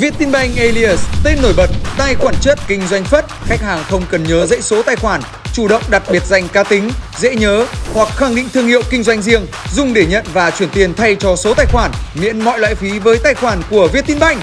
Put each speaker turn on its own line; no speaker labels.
Vietinbank Alias, tên nổi bật, tài khoản chất, kinh doanh phất, khách hàng không cần nhớ dãy số tài khoản, chủ động đặt biệt danh cá tính, dễ nhớ hoặc khẳng định thương hiệu kinh doanh riêng, dùng để nhận và chuyển tiền thay cho số tài khoản, miễn mọi loại phí với tài khoản của Vietinbank.